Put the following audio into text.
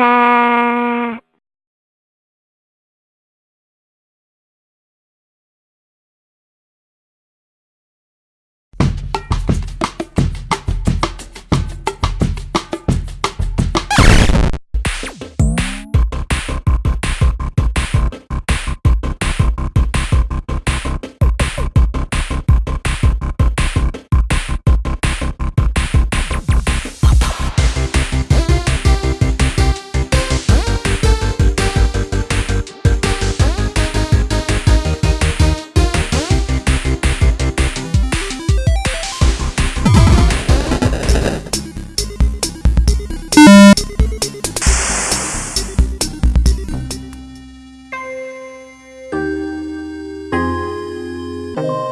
ค่ Uh-huh.